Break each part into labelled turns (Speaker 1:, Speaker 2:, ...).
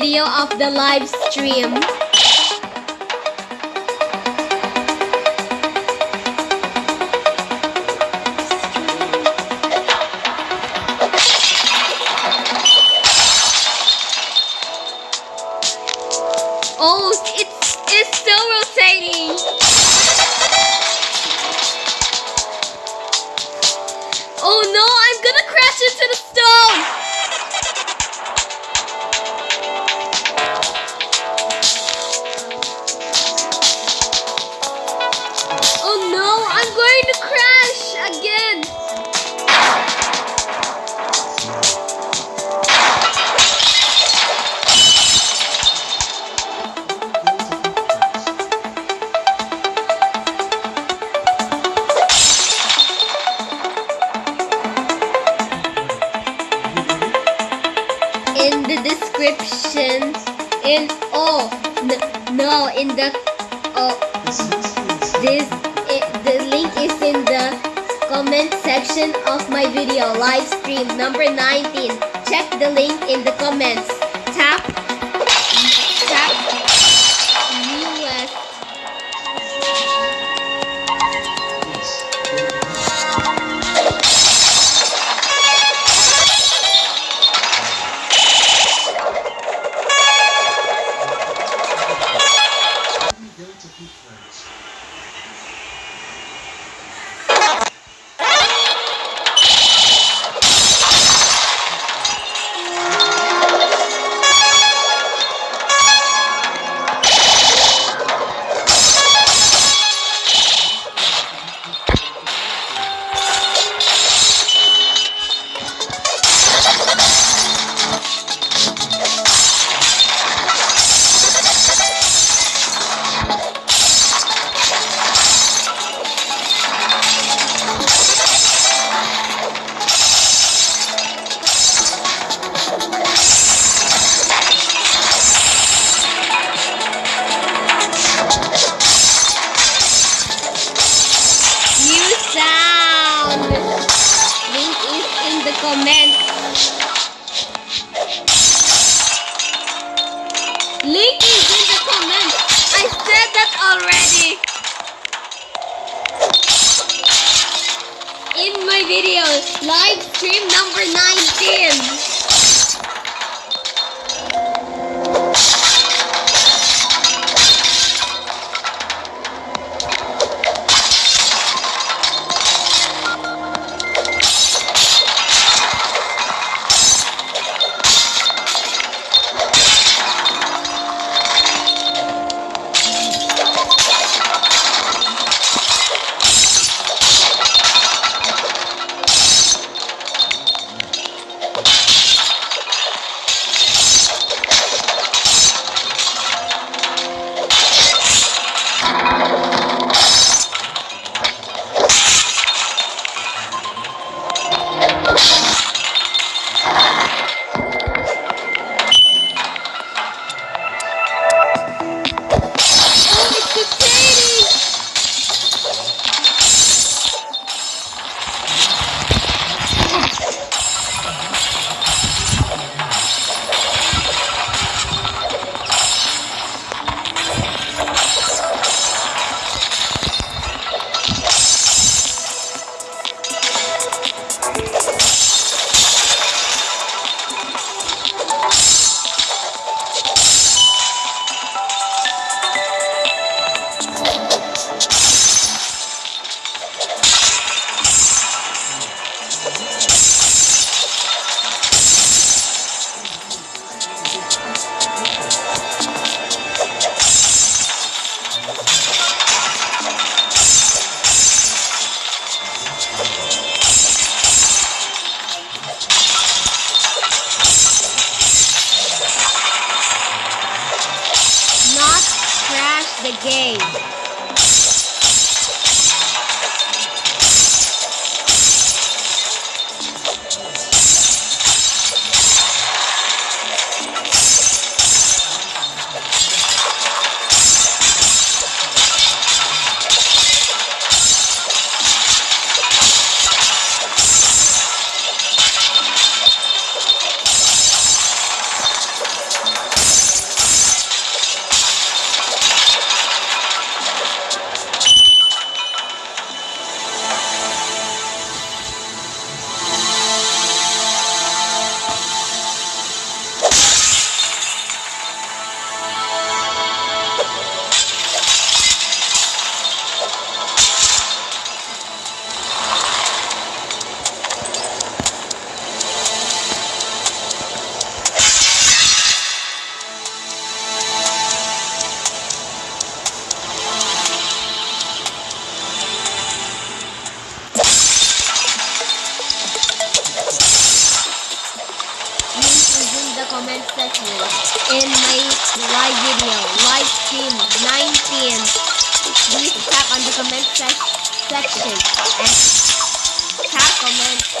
Speaker 1: video of the live stream. Oh, it's, it's still rotating. Oh no, I'm gonna crash into the stone. comment section of my video live stream number 19. Check the link in the comments. Tap, tap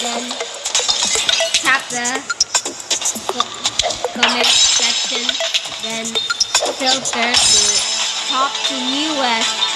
Speaker 1: then tap the comment section, then filter to top to newest